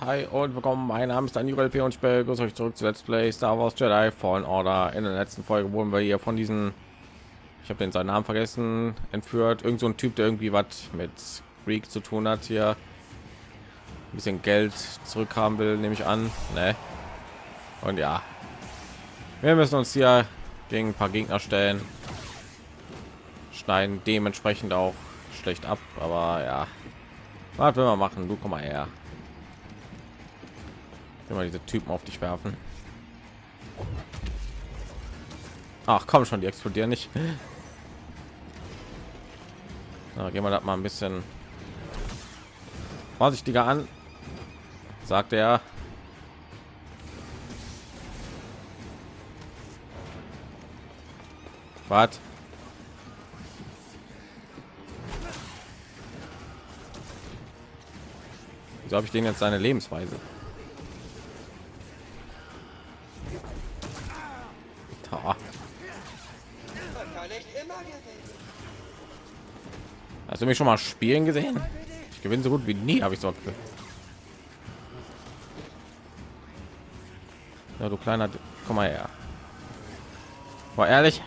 hi und willkommen. Mein Name ist Daniel P. und ich begrüße euch zurück zu Let's Play Star Wars Jedi Fallen Order. In der letzten Folge wurden wir hier von diesen, ich habe den seinen Namen vergessen, entführt. Irgend so ein Typ, der irgendwie was mit Greek zu tun hat hier. Ein bisschen Geld zurückhaben will, nehme ich an. Ne? Und ja, wir müssen uns hier gegen ein paar Gegner stellen. Schneiden dementsprechend auch schlecht ab, aber ja. Was will man machen? Du komm mal her. Immer diese Typen auf dich werfen. Ach komm schon, die explodieren nicht. Na, gehen wir das mal ein bisschen vorsichtiger an, sagt er. Was? Wieso habe ich den jetzt seine Lebensweise? Hast du mich schon mal spielen gesehen? Ich gewinne so gut wie nie, habe ich so. Ja, du kleiner, komm mal her. War ehrlich.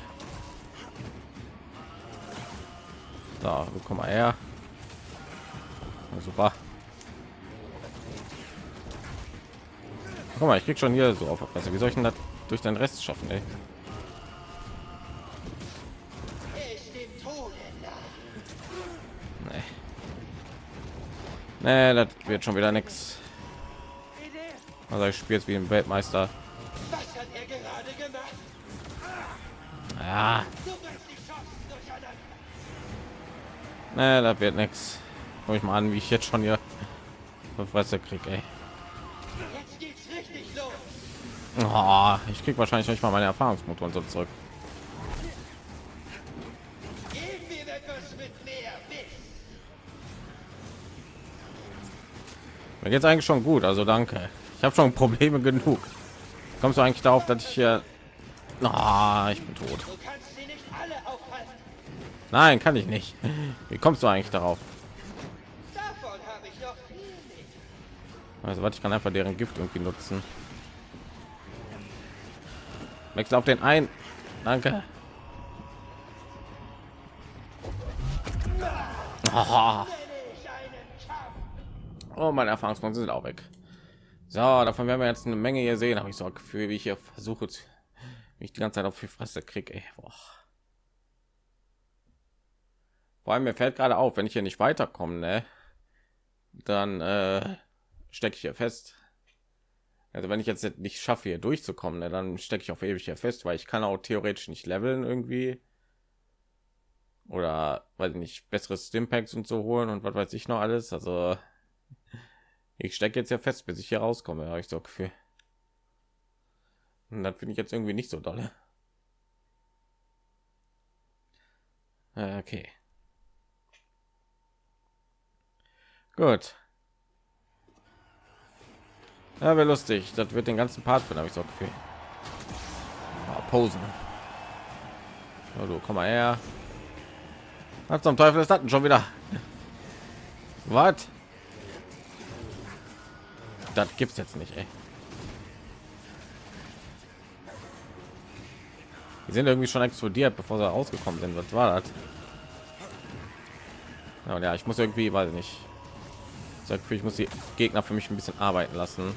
So, komm mal her. Ja, super. Guck mal, ich krieg schon hier so auf der Wie soll ich denn das durch den Rest schaffen, ey? Nee. Das wird schon wieder nichts. Also ich spiele jetzt wie ein Weltmeister. Ja. Nee, das wird nichts. Guck ich mal an, wie ich jetzt schon hier Fresse krieg, ey. Oh, ich krieg wahrscheinlich nicht mal meine Erfahrungsmotoren so zurück. Mir geht's eigentlich schon gut, also danke. Ich habe schon Probleme genug. Kommst du eigentlich darauf, dass ich hier... Oh, ich bin tot. Nein, kann ich nicht. Wie kommst du eigentlich darauf? Also, was ich kann einfach deren Gift irgendwie nutzen. Wechsel auf den ein. Danke. Oh, oh meine Erfahrungspunkte sind auch weg. So, davon werden wir jetzt eine Menge hier sehen. Habe ich so ein Gefühl, wie ich hier versuche, mich die ganze Zeit auf die Fresse kriege. Vor allem mir fällt gerade auf, wenn ich hier nicht weiterkomme, ne? dann äh, stecke ich hier fest. Also wenn ich jetzt nicht schaffe, hier durchzukommen, ne, dann stecke ich auf ewig hier fest, weil ich kann auch theoretisch nicht leveln irgendwie. Oder weil ich nicht besseres Stimpacks und so holen und was weiß ich noch alles. Also ich stecke jetzt ja fest, bis ich hier rauskomme, habe ich so Gefühl. Und das finde ich jetzt irgendwie nicht so dolle. Äh, okay. Gut. Ja, wäre lustig. Das wird den ganzen Part von, habe ich so Gefühl. Oh, Posen. Oh, du komm mal her. Was zum Teufel ist das schon wieder? Was? Das gibt's jetzt nicht, ey. Die sind irgendwie schon explodiert, bevor sie rausgekommen sind. Was war das? Ja, ja ich muss irgendwie, weiß ich nicht. Ich muss die Gegner für mich ein bisschen arbeiten lassen.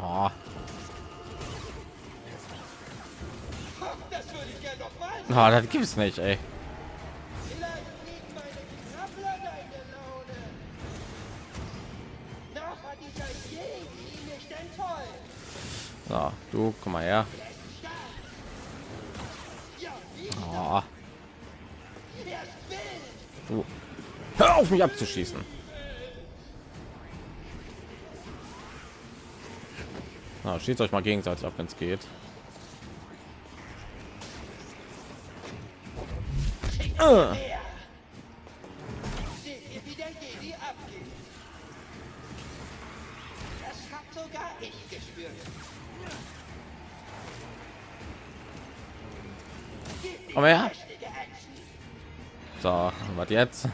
Oh. Oh, das gibt es nicht, ey. Du komm mal her. Oh. Du. Hör auf mich abzuschießen. Na, schießt euch mal gegenseitig ab, wenn es geht. Uh. Komm her. So, was jetzt?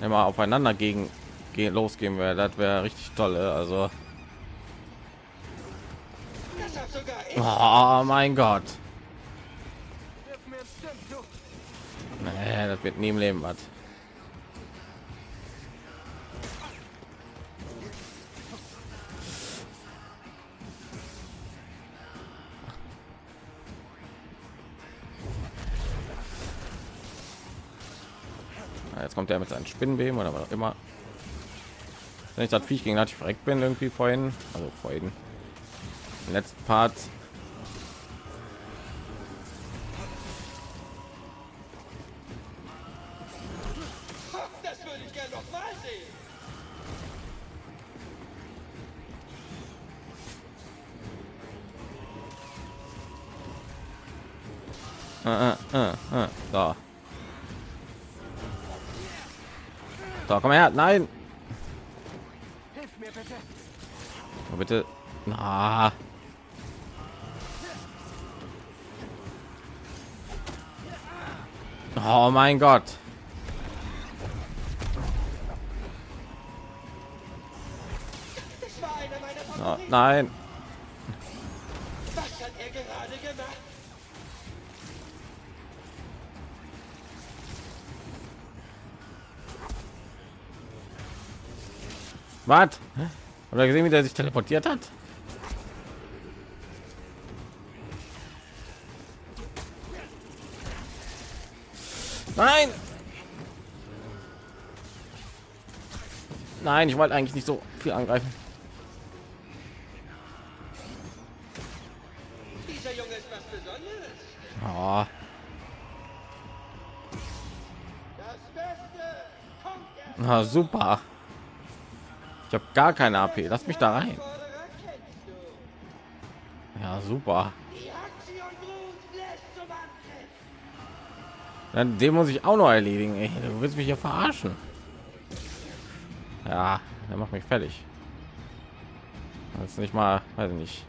Immer aufeinander gegen gehen losgehen wäre, das wäre richtig tolle. Also, oh mein Gott. Nee, das wird nie im Leben was. Kommt er mit seinen Spinnenbeben oder was auch immer. Wenn ich das Viech gegen hatte ich verreckt bin irgendwie vorhin, also vorhin. Im letzten Part. Her. Nein. Hilf mir bitte. Oh, bitte. Na. Oh mein Gott. Oh, nein. Was? Oder gesehen, wie der sich teleportiert hat? Nein! Nein, ich wollte eigentlich nicht so viel angreifen. Dieser Junge ist was Besonderes. Oh, na super. Ich habe gar keine AP. Lass mich da rein. Ja, super. Dann den muss ich auch noch erledigen. Ey. Du willst mich hier verarschen. Ja, der macht mich fertig. Das ist nicht mal, weiß ich nicht.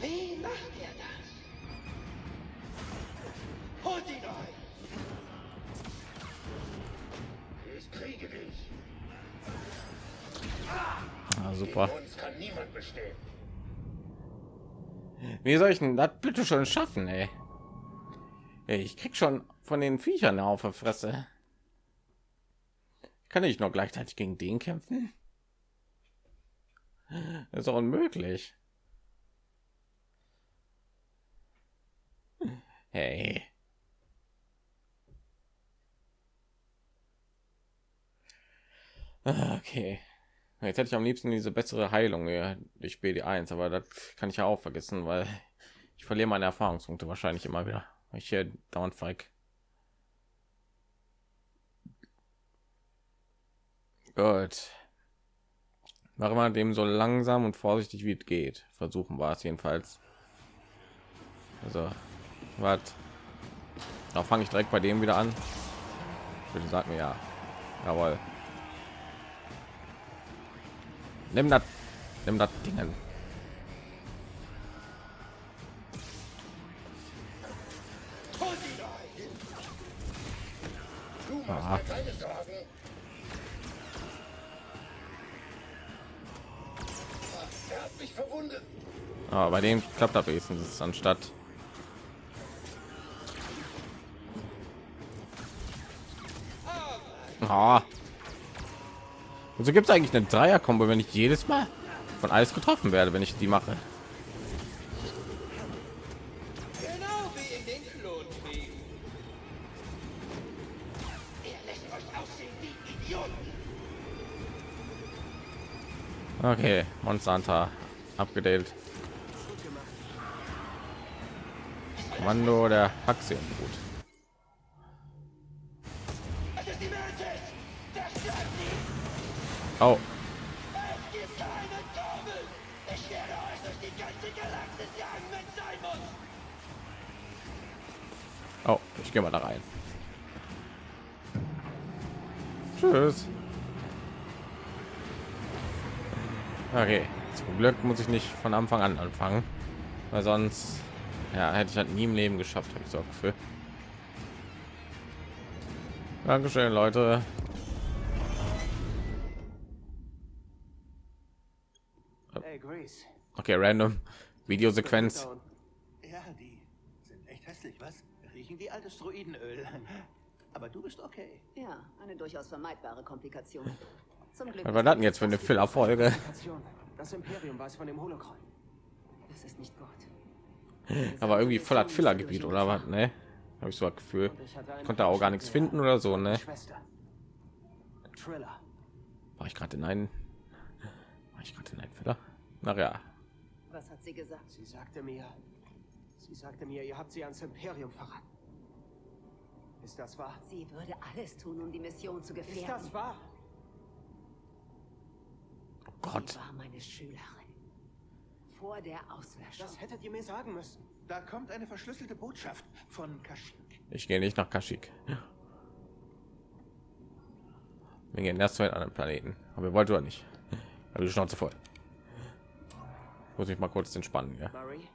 Wie macht er das? Holt ihn Ah, super. Wie soll ich denn das bitte schon schaffen, ey? Ey, Ich krieg schon von den Viechern auf der Fresse. Kann ich noch gleichzeitig gegen den kämpfen? Das ist doch unmöglich. Hey. Ah, Okay. Jetzt hätte ich am liebsten diese bessere Heilung ja, durch BD1, aber das kann ich ja auch vergessen, weil ich verliere meine Erfahrungspunkte wahrscheinlich immer wieder. Ich hier dauernd feig. Gut. Machen wir dem so langsam und vorsichtig wie es geht. Versuchen wir es jedenfalls. Also, was? Da fange ich direkt bei dem wieder an. Bitte sag mir ja. Jawohl. Nimm das, nimm das Dingen. Ah. bei dem klappt das wenigstens anstatt. Ah. Und so gibt es eigentlich eine Dreier-Kombo, wenn ich jedes Mal von alles getroffen werde, wenn ich die mache. Genau. Okay, Monster Hunter abgedatet. Kommando der Haxien. Gut. Muss. oh, ich gehe mal da rein. Tschüss. Okay, Zum Glück muss ich nicht von Anfang an anfangen, weil sonst ja, hätte ich halt nie im Leben geschafft, habe ich so für. Dankeschön, Leute. Okay, random Videosequenz. Ja, die sind echt hässlich, was? Riechen wie altes Druidenöl. Aber du bist okay. Ja, eine durchaus vermeidbare Komplikation. Zum Glück. Was war das denn jetzt für eine Filler-Folge? Das Imperium weiß von dem Holocron. Das ist nicht gut. Aber irgendwie voll hat Filler-Gebiet oder was? Ne? Habe ich so das Gefühl. Ich konnte auch gar nichts finden oder so, ne? War ich gerade in einen? War ich gerade in einen Filler? Na ja. Was hat sie gesagt? Sie sagte mir, sie sagte mir, ihr habt sie ans Imperium verraten. Ist das wahr? Sie würde alles tun, um die Mission zu Ist gefährden. das wahr? Oh Gott. Sie war meine Schülerin. Vor der Auslöschung. Das hättet ihr mir sagen müssen. Da kommt eine verschlüsselte Botschaft von Kashyyyk. Ich gehe nicht nach Kashyyyk. Wir gehen erst zu einem anderen Planeten. Aber wir wollten oder nicht. Aber die Schnauze voll. Muss ich mal kurz entspannen, ja. Marie?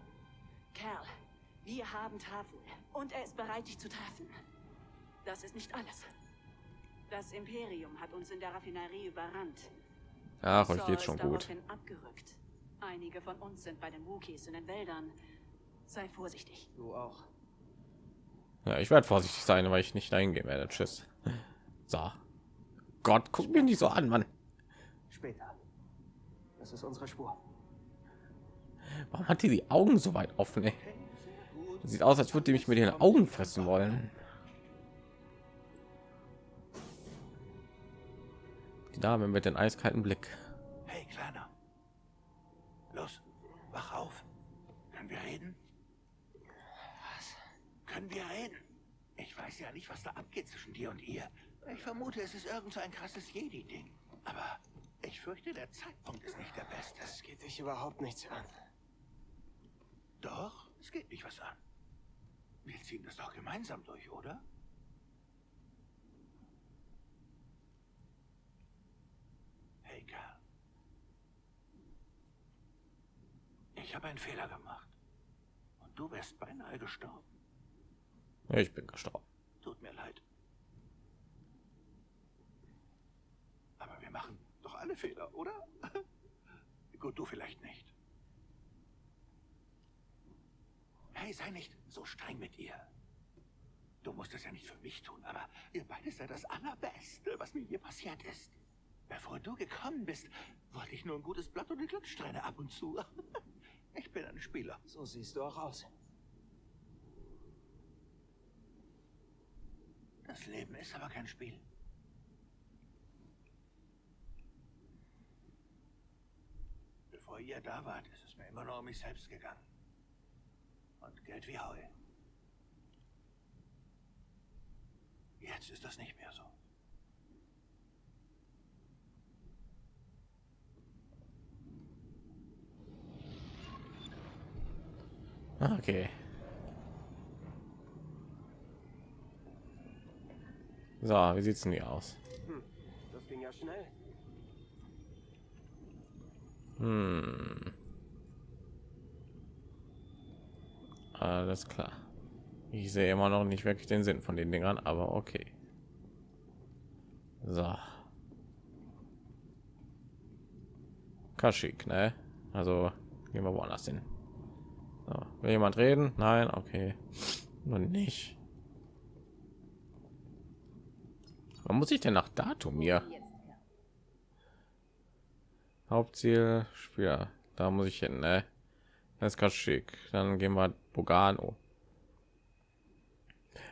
Kerl, wir haben Tafel und er ist bereit, dich zu treffen. Das ist nicht alles. Das Imperium hat uns in der Raffinerie überrannt. Ach, euch geht's ist schon gut. abgerückt. Einige von uns sind bei den Wookiees in den Wäldern. Sei vorsichtig. Du auch. Ja, ich werde vorsichtig sein, weil ich nicht dahin gehen werde. Tschüss. So. Gott, guck mir nicht so an, Mann. Später. Das ist unsere Spur. Warum hat die die Augen so weit offen? Ey? Sieht aus, als würde die mich mit den Augen fressen wollen. Die Dame mit den eiskalten Blick. Hey, Kleiner. Los, wach auf. Können wir reden? Was? Können wir reden? Ich weiß ja nicht, was da abgeht zwischen dir und ihr. Ich vermute, es ist irgend so ein krasses Jedi-Ding. Aber ich fürchte, der Zeitpunkt ist nicht der beste. Das geht dich überhaupt nichts an. Doch, es geht mich was an. Wir ziehen das doch gemeinsam durch, oder? Hey, Kerl. Ich habe einen Fehler gemacht. Und du wärst beinahe gestorben. Ich bin gestorben. Tut mir leid. Aber wir machen doch alle Fehler, oder? Gut, du vielleicht nicht. Hey, sei nicht so streng mit ihr. Du musst es ja nicht für mich tun, aber ihr beide seid das Allerbeste, was mir je passiert ist. Bevor du gekommen bist, wollte ich nur ein gutes Blatt und eine Glückssträhne ab und zu. Ich bin ein Spieler. So siehst du auch aus. Das Leben ist aber kein Spiel. Bevor ihr da wart, ist es mir immer nur um mich selbst gegangen. Und Geld wie Heu. Jetzt ist das nicht mehr so. Okay. So, wie sieht's denn hier aus? Hm, das ging ja schnell. Hm. Alles klar. Ich sehe immer noch nicht wirklich den Sinn von den Dingern, aber okay. So. Kaschik, ne? Also gehen wir woanders hin. So. Will jemand reden? Nein, okay. Nur nicht. Wann muss ich denn nach Datum hier? Hauptziel Spieler. Da muss ich hin, ne? Das ist ganz schick. Dann gehen wir Bogano.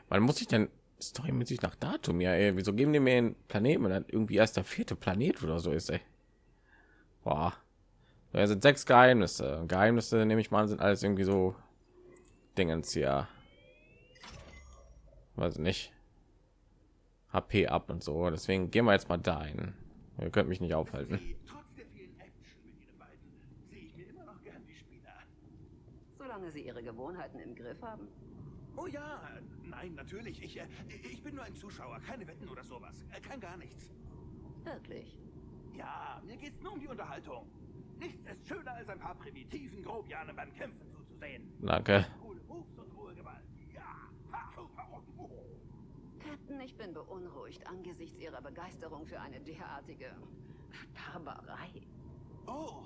Wann muss ich denn Story mit sich nach Datum? Ja, ey, wieso geben die mir einen Planeten, wenn das irgendwie erst der vierte Planet oder so ist, ey? Boah. Da sind sechs Geheimnisse. Geheimnisse, nehme ich mal, sind alles irgendwie so Dingens hier. Weiß nicht. HP ab und so. Deswegen gehen wir jetzt mal dahin. Ihr könnt mich nicht aufhalten. Trotz der vielen Action mit Ihnen beiden sehe ich mir immer noch gern die Spiele an. Solange sie ihre Gewohnheiten im Griff haben. Oh ja, nein, natürlich. Ich, äh, ich bin nur ein Zuschauer, keine Wetten oder sowas. Äh, kein gar nichts. Wirklich. Ja, mir geht's nur um die Unterhaltung. Nichts ist schöner, als ein paar primitiven Grobianen beim Kämpfen zuzusehen. Danke. Captain, ich bin beunruhigt angesichts Ihrer Begeisterung für eine derartige Barbarei. Oh,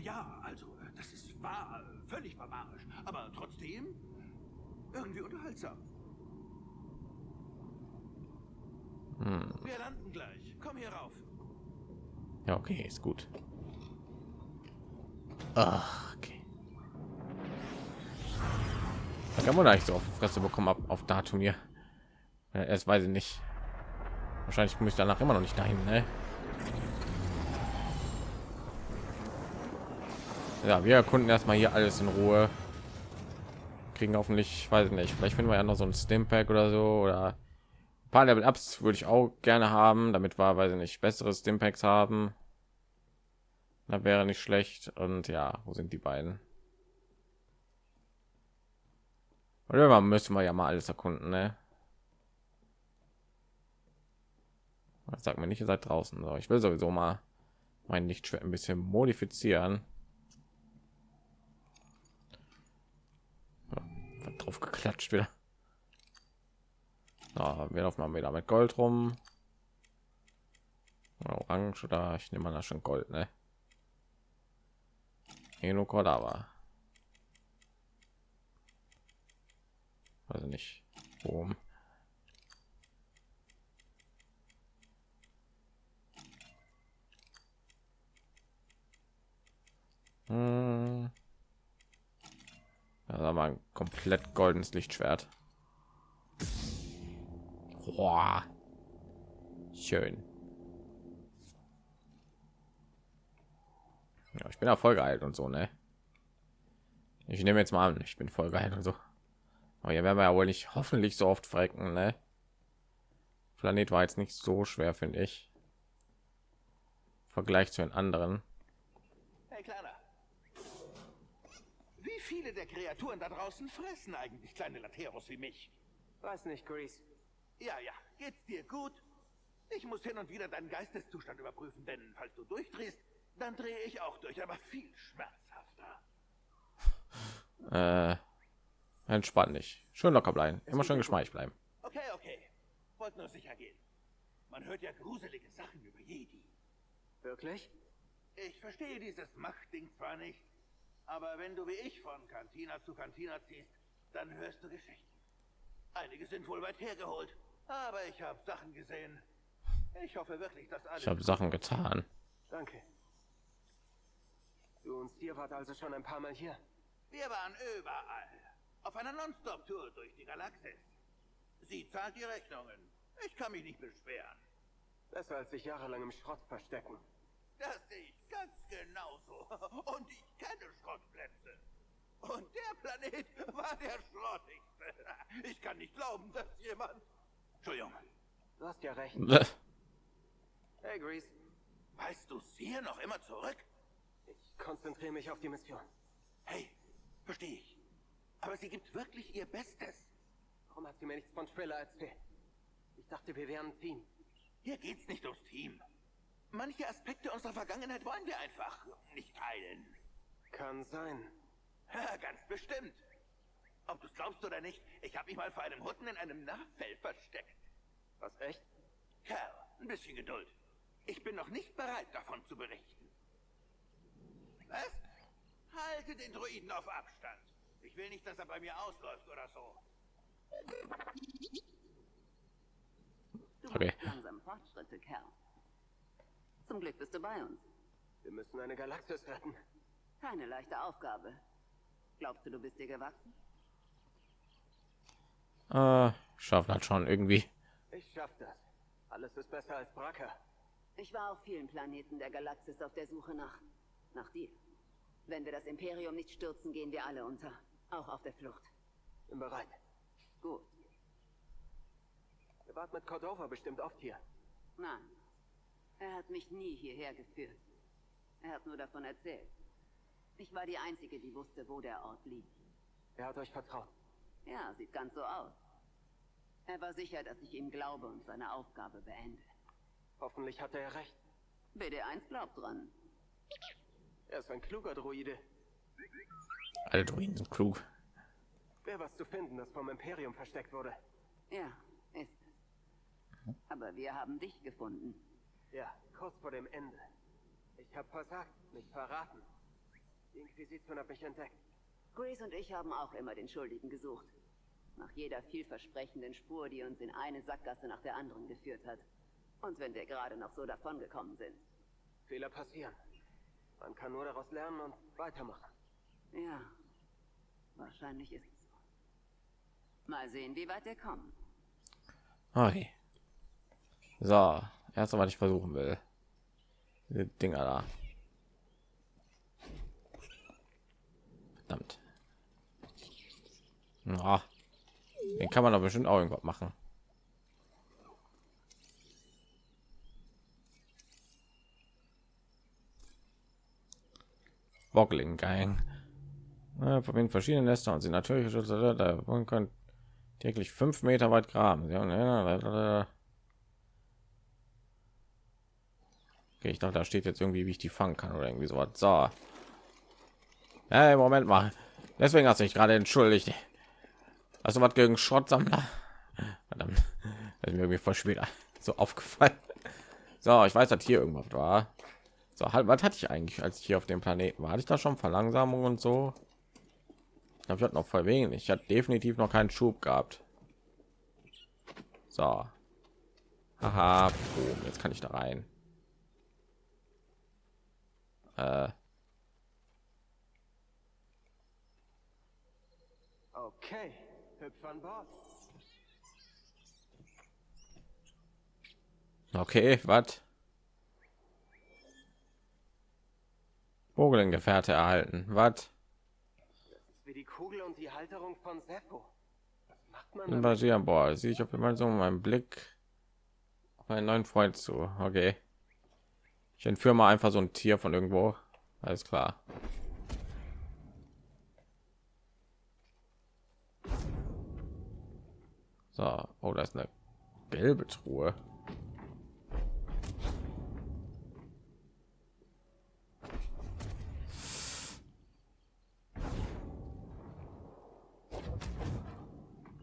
ja, also, das ist wahr, völlig barbarisch, aber trotzdem irgendwie unterhaltsam. Hm. Wir landen gleich. Komm hier rauf. Ja, okay, ist gut. Ach, okay. Da kann man eigentlich so auf die Fresse bekommen ab auf Datum hier. Ja, erst weiß ich nicht. Wahrscheinlich komme ich danach immer noch nicht dahin, ne? Ja, wir erkunden erstmal hier alles in Ruhe. Kriegen hoffentlich, weiß ich nicht, vielleicht finden wir ja noch so ein Stimpack oder so oder ein paar Level Ups würde ich auch gerne haben, damit wir, weiß ich nicht, bessere Stimpacks haben. Da wäre nicht schlecht. Und ja, wo sind die beiden? Oder müssen wir ja mal alles erkunden, ne? Sag mir nicht, ihr seid draußen. So, ich will sowieso mal mein Lichtschwert ein bisschen modifizieren. Ja, wird drauf geklatscht wieder. So, wir laufen mal wieder mit Gold rum. Orange oder ich nehme mal das schon Gold, ne? Eno Cordava. Also nicht. Boom. Hm. Das war ein komplett goldenes Lichtschwert. Boah. Schön. Ja, ich bin ja voll geil und so, ne? Ich nehme jetzt mal an, ich bin voll geil und so. Aber hier werden wir ja wohl nicht hoffentlich so oft frecken, ne? Planet war jetzt nicht so schwer, finde ich. Vergleich zu den anderen. Hey, Kleiner. Viele der Kreaturen da draußen fressen eigentlich kleine Lateros wie mich? Weiß nicht, Grease. Ja, ja. Geht's dir gut? Ich muss hin und wieder deinen Geisteszustand überprüfen, denn falls du durchdrehst, dann drehe ich auch durch, aber viel schmerzhafter. Äh, entspann dich. Schön locker bleiben. Immer schön geschmeichelt bleiben. Okay, okay. Wollt nur sicher gehen. Man hört ja gruselige Sachen über Jedi. Wirklich? Ich verstehe dieses Machtding zwar nicht, aber wenn du wie ich von Kantina zu Kantina ziehst, dann hörst du Geschichten. Einige sind wohl weit hergeholt, aber ich habe Sachen gesehen. Ich hoffe wirklich, dass alles... Ich habe Sachen getan. Danke. Du und Stier wart also schon ein paar Mal hier. Wir waren überall. Auf einer Nonstop-Tour durch die Galaxis. Sie zahlt die Rechnungen. Ich kann mich nicht beschweren. Besser als sich jahrelang im Schrott verstecken. Das sehe ich ganz genauso. Und ich kenne Schrottplätze. Und der Planet war der schrottigste. Ich kann nicht glauben, dass jemand... Entschuldigung. Du hast ja recht. Hey, Grease. Weißt du sie noch immer zurück? Ich konzentriere mich auf die Mission. Hey, verstehe ich. Aber sie gibt wirklich ihr Bestes. Warum hat sie mir nichts von Triller erzählt? Ich dachte, wir wären ein Team. Hier geht's nicht ums Team. Manche Aspekte unserer Vergangenheit wollen wir einfach nicht teilen. Kann sein. Ja, ganz bestimmt. Ob du es glaubst oder nicht, ich habe mich mal vor einem Hutten in einem Nachfell versteckt. Was, echt? Kerl, ein bisschen Geduld. Ich bin noch nicht bereit, davon zu berichten. Was? Halte den Druiden auf Abstand. Ich will nicht, dass er bei mir ausläuft oder so. Du Okay. langsam Fortschritte, Kerl. Zum Glück bist du bei uns. Wir müssen eine Galaxis retten. Keine leichte Aufgabe. Glaubst du, du bist dir gewachsen? Äh, schaffen halt schon irgendwie. Ich schaff das. Alles ist besser als Bracker. Ich war auf vielen Planeten der Galaxis auf der Suche nach... nach dir. Wenn wir das Imperium nicht stürzen, gehen wir alle unter. Auch auf der Flucht. Bin bereit. Gut. Ihr wart mit Cordova bestimmt oft hier. Nein. Er hat mich nie hierher geführt. Er hat nur davon erzählt. Ich war die Einzige, die wusste, wo der Ort liegt. Er hat euch vertraut. Ja, sieht ganz so aus. Er war sicher, dass ich ihm glaube und seine Aufgabe beende. Hoffentlich hatte er recht. BD1 glaubt dran. Er ist ein kluger Druide. Alle Druiden sind klug. Wer was zu finden, das vom Imperium versteckt wurde. Ja, ist es. Aber wir haben dich gefunden. Ja, kurz vor dem Ende. Ich habe versagt, mich verraten. Die Inquisition hat mich entdeckt. Grace und ich haben auch immer den Schuldigen gesucht. Nach jeder vielversprechenden Spur, die uns in eine Sackgasse nach der anderen geführt hat. Und wenn wir gerade noch so davongekommen sind. Fehler passieren. Man kann nur daraus lernen und weitermachen. Ja, wahrscheinlich ist es so. Mal sehen, wie weit wir kommen. Okay. So, erst was ich versuchen will. Diese Dinger da. Verdammt. Ja. Den kann man aber bestimmt auch irgendwas machen. Boggling Gang. Ja, verbinden verschiedene Nester und sie natürlich man kann täglich fünf Meter weit graben. Okay, ich dachte, da steht jetzt irgendwie, wie ich die fangen kann oder irgendwie sowas. So. Hey, Moment mal. Deswegen hast du dich gerade entschuldigt. Also was gegen Schrottsammler? Verdammt. Das ist mir irgendwie voll später so aufgefallen. So, ich weiß, dass hier irgendwas war. So, halt, was hatte ich eigentlich, als ich hier auf dem Planeten war? Hatte ich da schon Verlangsamung und so? Ich glaube, ich hatte noch voll wenig. Ich hatte definitiv noch keinen Schub gehabt. So. Haha, boom, jetzt kann ich da rein. Äh. Okay, hüpf an Bord. Okay, was? Bogelngefährte erhalten. Was? Wie die Kugel und die Halterung von Seppo. Was macht man? Basieren, boah, sehe ich auf einmal so meinen Blick auf einen neuen Freund zu. Okay. Ich entführe mal einfach so ein Tier von irgendwo. Alles klar. So, oh, da ist eine gelbe Truhe.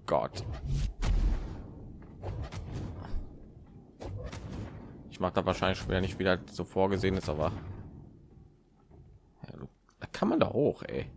Gott. Ich mache da wahrscheinlich später nicht wieder so vorgesehen ist, aber da kann man da hoch, ey.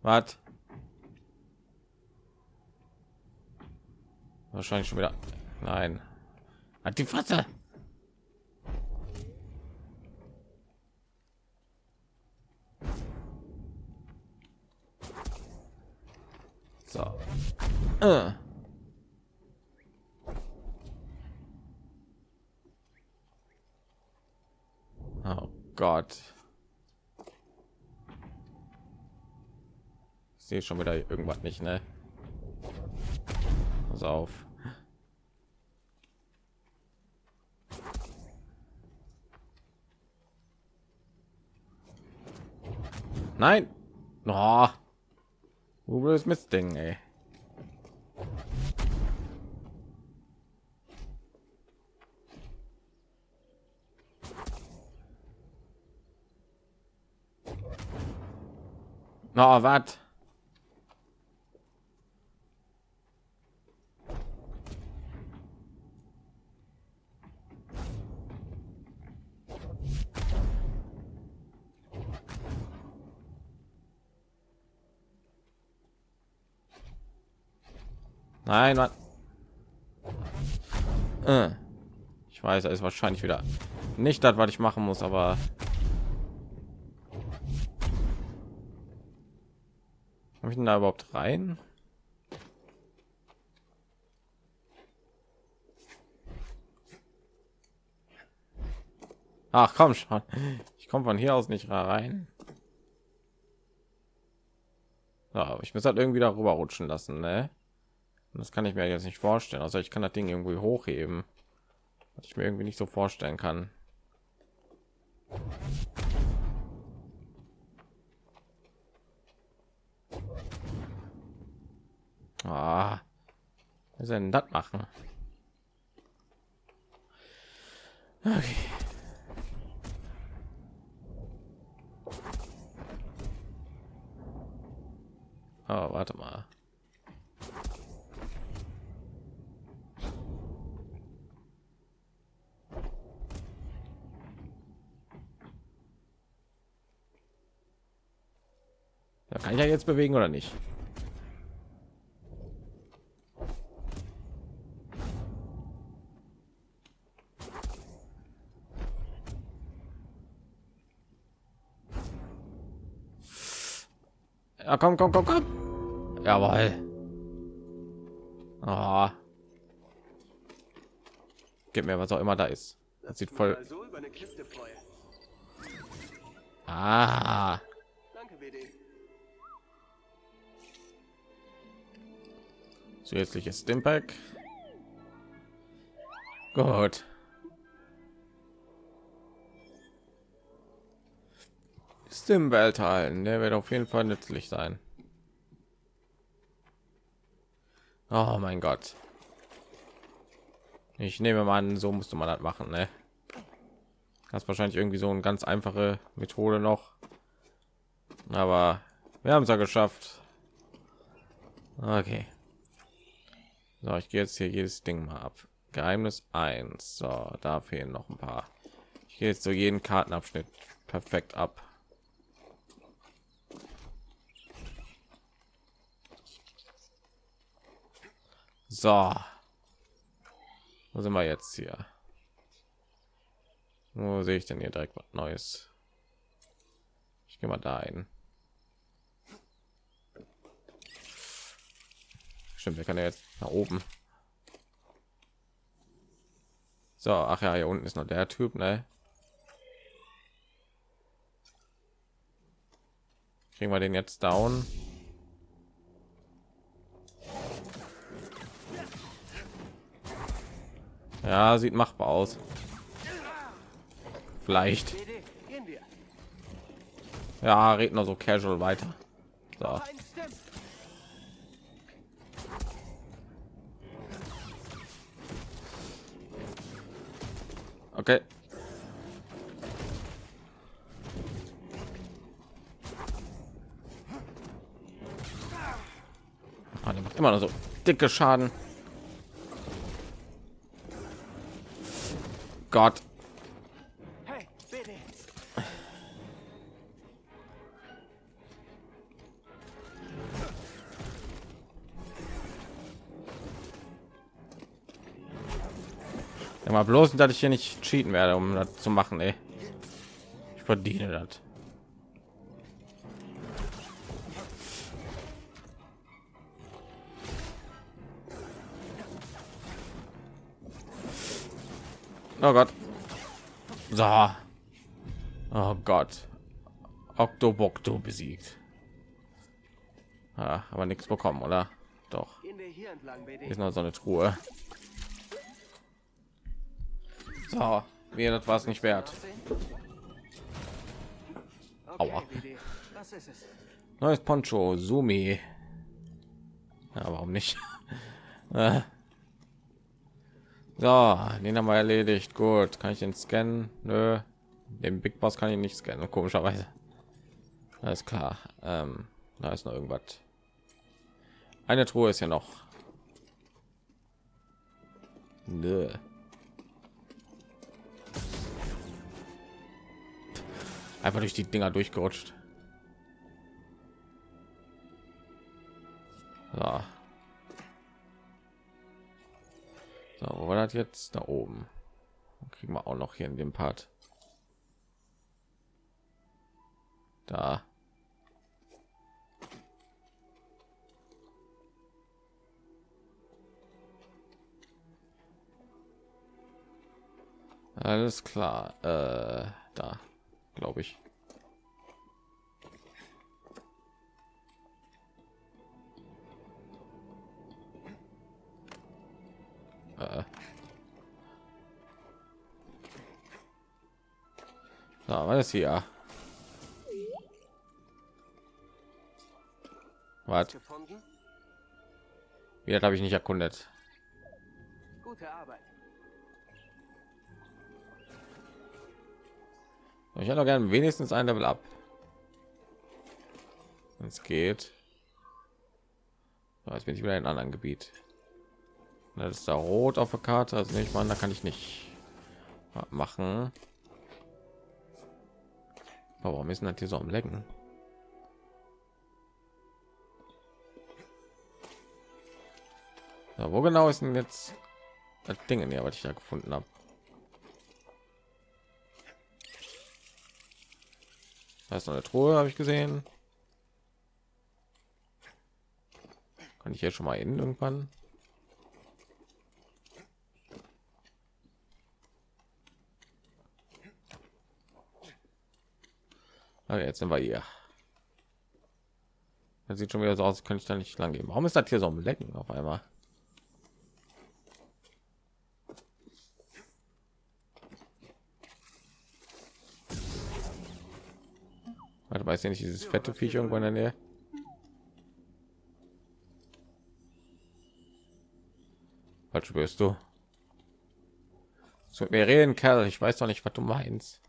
Was? Wahrscheinlich schon wieder. Nein. Hat die Fresse. So. Äh. Oh Gott. Ich sehe schon wieder irgendwas nicht, ne? Auf. Nein. Oh. Wo will es Mistding, ey? Na, was? Nein, Mann. Äh. Ich weiß, er ist wahrscheinlich wieder nicht das, was ich machen muss, aber Komm ich denn da überhaupt rein? Ach komm schon, ich komme von hier aus nicht rein. Ja, ich muss halt irgendwie darüber rutschen lassen, ne? Und Das kann ich mir jetzt nicht vorstellen. Also ich kann das Ding irgendwie hochheben. was ich mir irgendwie nicht so vorstellen kann. Ah, was soll denn das machen? Okay. Oh, warte mal. Ich ja jetzt bewegen oder nicht? Ja, komm, komm, komm, komm. Jawohl. Ah. Gib mir was auch immer da ist. Das sieht voll. Mal so über eine Kiste freue. Ah. Danke, BD. Zusätzliches Stimpack. Gut. Stimbell teilen, der wird auf jeden Fall nützlich sein. Oh mein Gott. Ich nehme mal an, so musste man das machen, ne? Das ist wahrscheinlich irgendwie so eine ganz einfache Methode noch. Aber wir haben es ja geschafft. Okay. So, ich gehe jetzt hier jedes Ding mal ab. Geheimnis 1. So, da fehlen noch ein paar. Ich gehe jetzt so jeden Kartenabschnitt perfekt ab. So. Wo sind wir jetzt hier? Wo sehe ich denn hier direkt was Neues? Ich gehe mal da ein. Stimmt, wir kann ja jetzt nach oben. So, ach ja, hier unten ist noch der Typ, ne? Kriegen wir den jetzt down? Ja, sieht machbar aus. Vielleicht. Ja, red nur so casual weiter. So. Okay. Ah, der macht immer noch so dicke Schaden. Gott. Mal bloß, dass ich hier nicht cheaten werde, um das zu machen. Ey. Ich verdiene das. Oh Gott. So. Oh Gott. Octobocto besiegt. Ah, aber nichts bekommen, oder? Doch. Hier ist noch so eine Truhe. So, mir das war es nicht wert. Aua. Neues Poncho, Sumi. Ja, warum nicht? Äh. so, den haben wir erledigt. Gut, kann ich den scannen? Nö, den Big Boss kann ich nicht scannen, komischerweise. Alles klar. Ähm, da ist noch irgendwas. Eine Truhe ist ja noch. Nö. Einfach durch die Dinger durchgerutscht. So. So, wo war das jetzt? Da oben. Dann kriegen wir auch noch hier in dem Part. Da. Alles klar. Äh, da, glaube ich. Äh. Na, was ist hier? Was? Wieder habe ich nicht erkundet. Gute Arbeit. Ich hätte gerne wenigstens ein Level ab. Es geht. Jetzt bin ich wieder in einem anderen Gebiet. Das ist da rot auf der Karte, also nicht mal, da kann ich nicht machen. Warum ist denn das hier so am Lecken? So, wo genau ist denn jetzt das Ding hier, was ich da gefunden habe? Da ist noch eine Truhe, habe ich gesehen. Kann ich jetzt schon mal in irgendwann? Okay, jetzt sind wir hier. Das sieht schon wieder so aus, könnte ich da nicht lang gehen. Warum ist das hier so am Lecken auf einmal? Weiß ja nicht dieses fette Viech irgendwo in der Nähe. Was spürst du? So, wir reden, Kerl. Ich weiß doch nicht, was du meinst.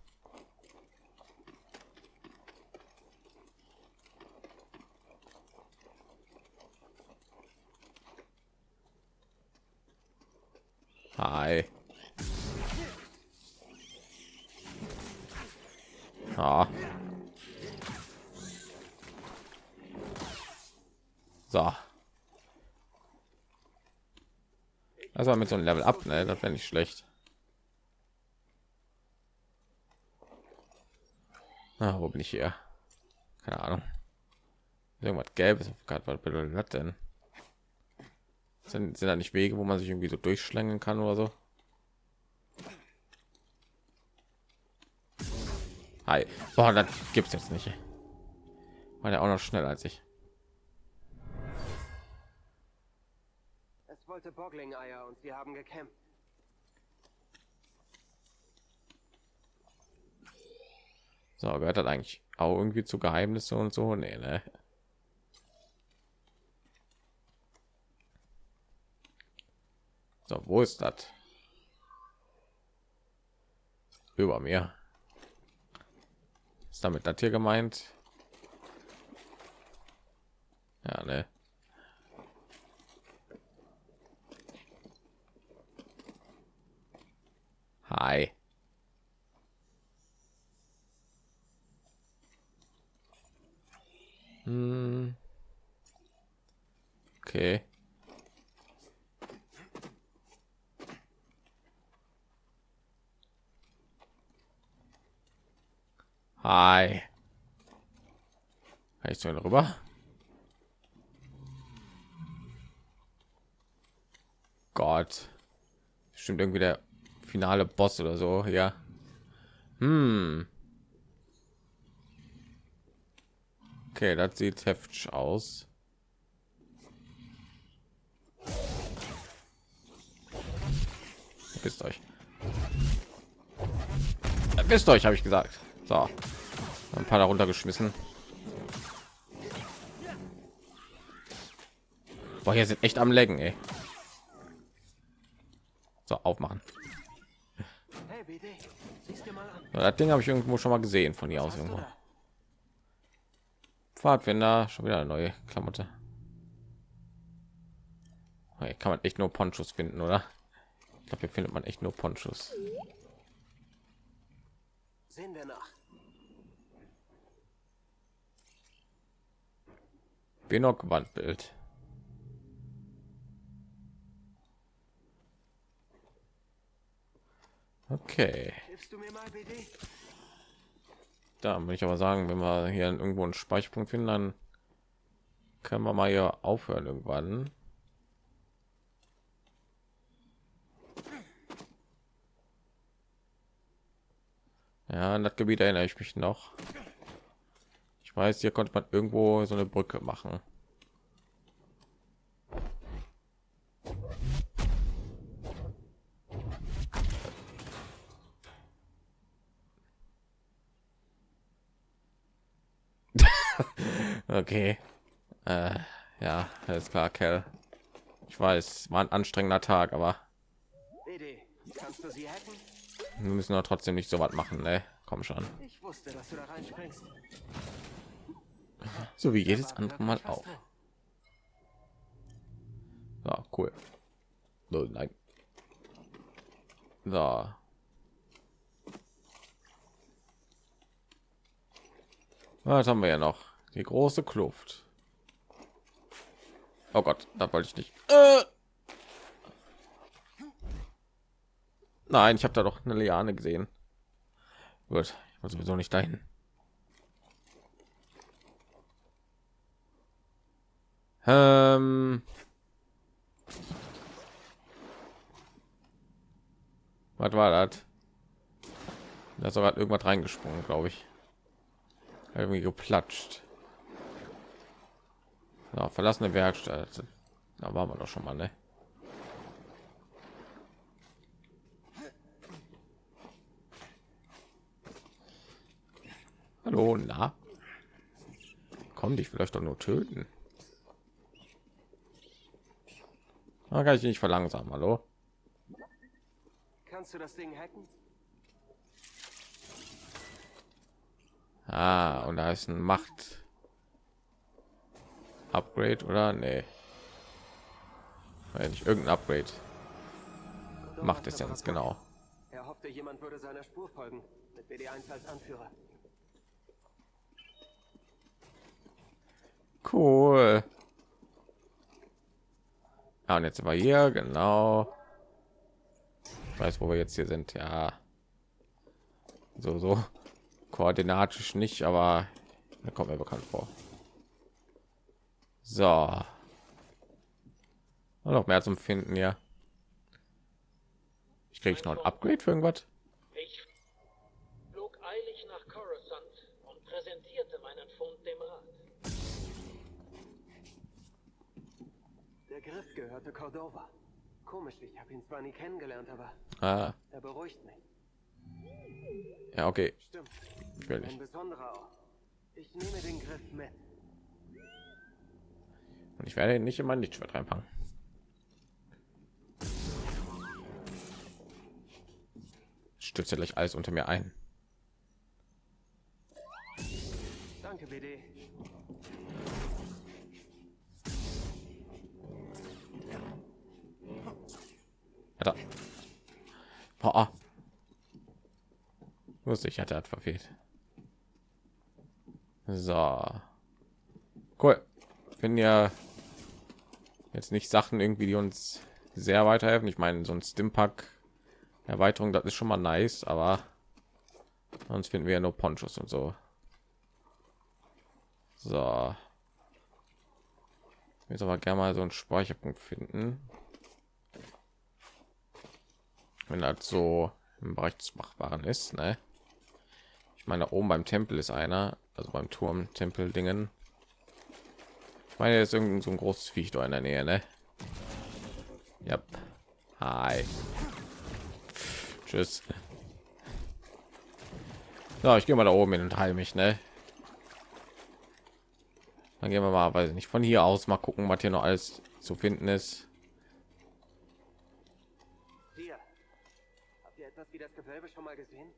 Hi. Ah. So. Also mit so einem Level ab, ne? Das wäre nicht schlecht. Ah, wo bin ich hier? Keine Ahnung. Irgendwas gelbes auf Karte. Was bedeutet das denn? Sind, sind da nicht Wege, wo man sich irgendwie so durchschlängeln kann oder so? Hi. Boah, das gibt's jetzt nicht. War der auch noch schneller als ich. Wollte Boggling-Eier und wir haben gekämpft. So, gehört das eigentlich auch irgendwie zu Geheimnisse und so? Nee, ne? So, wo ist das? Über mir. Ist damit das hier gemeint? Ja, ne? Hi. Hm. Okay. Hi. Kann ich so rüber? Gott. Stimmt irgendwie der finale Boss oder so, ja. Hm. Okay, das sieht heftig aus. Wisst euch. Wisst euch, habe ich gesagt. So. Ein paar darunter geschmissen. Boah, hier sind echt am Lecken, ey. So, aufmachen. Hey, BD, siehst dir mal an. So, das Ding habe ich irgendwo schon mal gesehen von hier aus irgendwo. da? Pfadfinder, schon wieder eine neue Klamotte. Hier kann man echt nur Ponchos finden, oder? Ich glaube, hier findet man echt nur Ponchos. Sehen wir nach. Benok Wandbild. Okay, da würde ich aber sagen, wenn wir hier irgendwo einen Speicherpunkt finden, dann können wir mal hier aufhören irgendwann. Ja, an das Gebiet erinnere ich mich noch. Ich weiß, hier konnte man irgendwo so eine Brücke machen. Okay. Äh, ja, alles klar, Kerl. Ich weiß, war ein anstrengender Tag, aber wir müssen doch trotzdem nicht so was machen, ne? Komm schon. Wusste. So wie jedes andere Mal auch. So, cool. So, nein. So. Was haben wir ja noch? Die große Kluft. Oh Gott, da wollte ich nicht. Äh! Nein, ich habe da doch eine Liane gesehen. Gut, ich muss sowieso nicht dahin. Ähm. Was war das? Da ist irgendwas reingesprungen, glaube ich. Irgendwie geplatscht. Ja, verlassene Werkstatt. Da waren wir doch schon mal, ne? Hallo, na? Komm, dich vielleicht doch nur töten. Da kann ich nicht verlangsamen, hallo? Kannst du das Ding hacken? Ah, und da ist ein Macht Upgrade oder nee. Weil nicht irgendein Upgrade. Macht es jetzt genau. Er hoffte, jemand würde seiner Spur folgen. Mit BD1 als Anführer. Cool. Ah, und jetzt sind wir hier, genau. Ich weiß, wo wir jetzt hier sind, ja. So, so. Koordinatisch nicht, aber da kommt mir bekannt vor. So. Und noch mehr zum Finden, ja. Ich kriege noch ein Upgrade für irgendwas. Ich flog eilig nach Coruscant und präsentierte meinen Fund dem Rat. Der Griff gehörte Cordova. Komisch, ich habe ihn zwar nie kennengelernt, aber Ah, er beruhigt mich. ja, okay. Stimmt. Ich will Ein nicht. besonderer Ort. Ich nehme den Griff mit. Und ich werde ihn nicht in mein Lichtschwert reinpacken. Stürzt ja gleich alles unter mir ein. Danke, BD. Alter. Boah. Wusste ich, hatte hat verfehlt. So. Cool. Finden ja jetzt nicht Sachen irgendwie, die uns sehr weiterhelfen. Ich meine, so ein Stimpack Erweiterung, das ist schon mal nice, aber sonst finden wir ja nur Ponchos und so. So. Jetzt aber gerne mal so einen Speicherpunkt finden. Wenn das so im Bereich des Machbaren ist, ne? Ich meine, oben beim Tempel ist einer, also beim Turm Tempel Dingen. Ich meine, jetzt irgend so ein großes Viech da in der Nähe, ne? Ja. Hi. Tschüss. So, ich gehe mal da oben hin und heil mich, ne? Dann gehen wir mal, weiß ich nicht, von hier aus mal gucken, was hier noch alles zu finden ist. Hier. Habt ihr etwas wie das Gewölbe schon mal gesehen?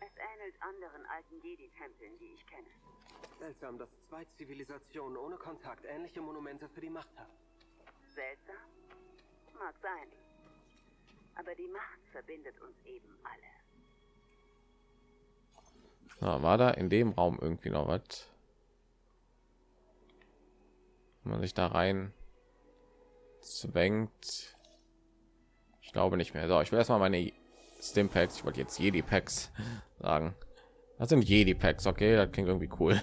Es ähnelt anderen alten Jedi-Tempeln, die ich kenne. Seltsam, dass zwei Zivilisationen ohne Kontakt ähnliche Monumente für die Macht haben. Seltsam? Mag sein. Aber die Macht verbindet uns eben alle. Na, war da in dem Raum irgendwie noch was? Wenn man sich da rein zwängt. Ich glaube nicht mehr. So, ich will erstmal meine Stimpacks. Ich wollte jetzt Jedi Packs sagen. Das sind Jedi Packs, okay? Das klingt irgendwie cool.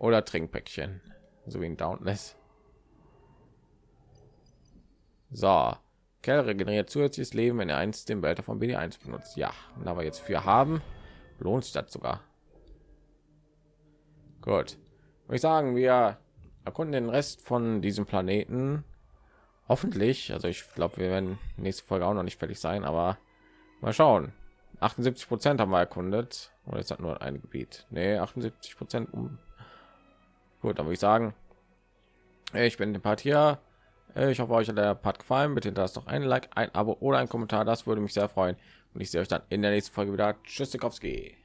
Oder Trinkpäckchen, so wie ein Dauntless. So, Kerl regeneriert zusätzliches Leben, wenn er eins den Wälter von BD1 benutzt. Ja, und da wir jetzt für haben, lohnt sich das sogar. Gut, würde ich sagen, wir erkunden den Rest von diesem Planeten. Hoffentlich, also ich glaube, wir werden nächste Folge auch noch nicht fertig sein, aber mal schauen. 78 Prozent haben wir erkundet Oder ist das nur ein Gebiet? Nee, 78 Prozent um. Gut, dann würde ich sagen, ich bin der Part hier. Ich hoffe, euch hat der Part gefallen. Bitte hinterlasst doch ein Like, ein Abo oder ein Kommentar. Das würde mich sehr freuen. Und ich sehe euch dann in der nächsten Folge wieder. Tschüss, Sikowski.